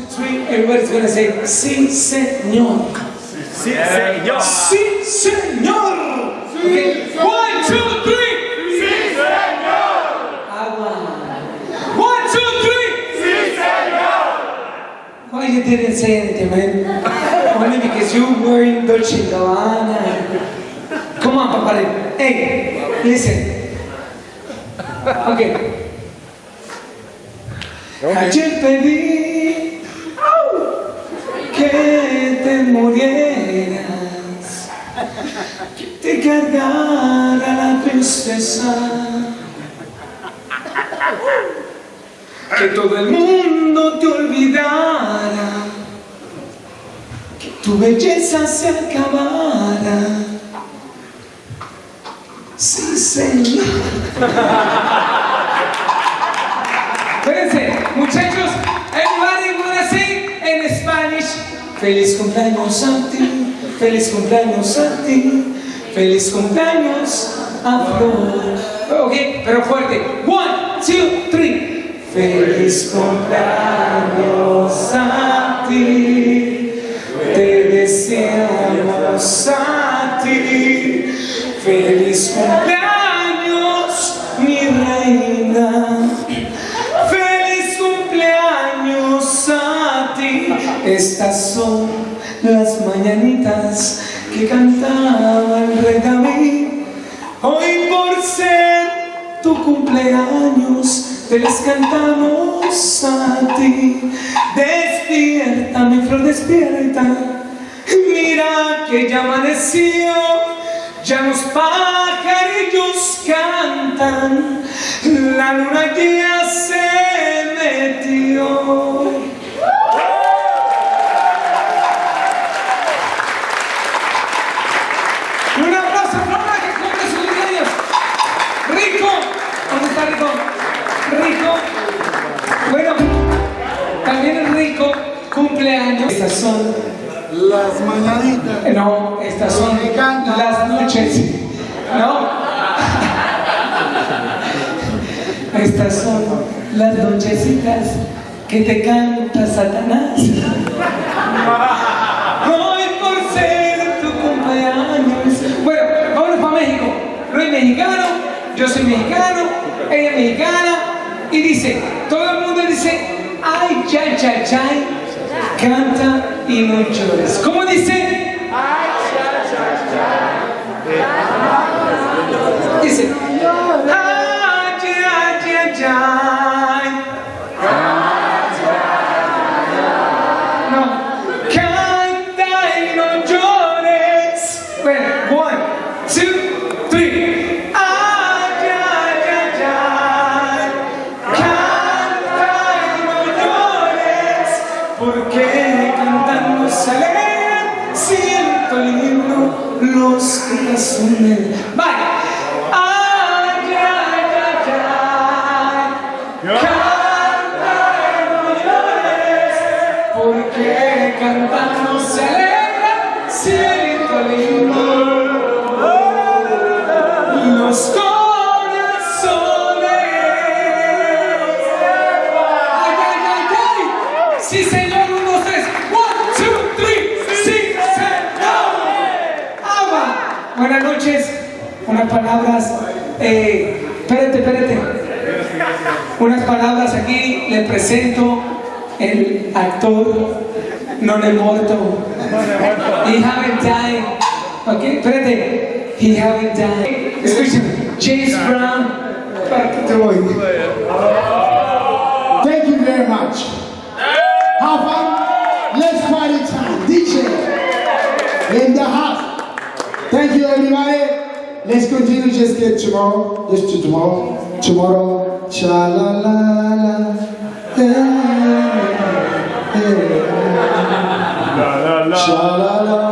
two, three, everybody's gonna say, sí, señor. Sí, señor. Sí, señor. Okay. One, two, three. Sí, señor. Agua. One, two, three. Sí, señor. Why you didn't say anything, man? Only because you were in Dolce Gabbana. Come on, Papa. Hey, listen. Okay. Ayer pedí que te murieras, que te cargara la tristeza, que todo el mundo te olvidara, que tu belleza se acabara. Sí, señor. Feliz cumpleaños a ti, feliz cumpleaños a ti, feliz cumpleaños a Flor. Ok, pero fuerte. One, two, three. Feliz cumpleaños a ti, te deseamos a ti. Feliz cumpleaños, mi reina. Estas son las mañanitas que cantaba el rey David. Hoy por ser tu cumpleaños, te las cantamos a ti. Despierta, mi flor, despierta. Mira que ya amaneció, ya los pajarillos cantan, la luna ya se metió. Estas son Las mañanitas. no, estas son las noches. ¿No? Estas son las nochecitas que te canta Satanás. Hoy por ser tu cumpleaños. Bueno, vámonos para México. Luis es mexicano, yo soy mexicano, ella es mexicana. Y dice, todo el mundo dice, ay, chay, chay, chay. Canta y no llores. ¿Cómo? Dice, los corazones. Vaya. Ay, ay, ay, ay. Canta y no llores, porque cantando Buenas noches. Unas palabras. Eh, espérate, espérate. Unas palabras aquí. Le presento el actor non è morto. He haven't died. Ok, espérate. He haven't died. Escúchame. James Brown. Te voy. Thank you very much. Have fun. Let's party time. DJ in the house. Thank you, everybody. Let's continue just get tomorrow. Just to tomorrow. Tomorrow. Cha la la la. Hey, hey. La, la, la. Cha la la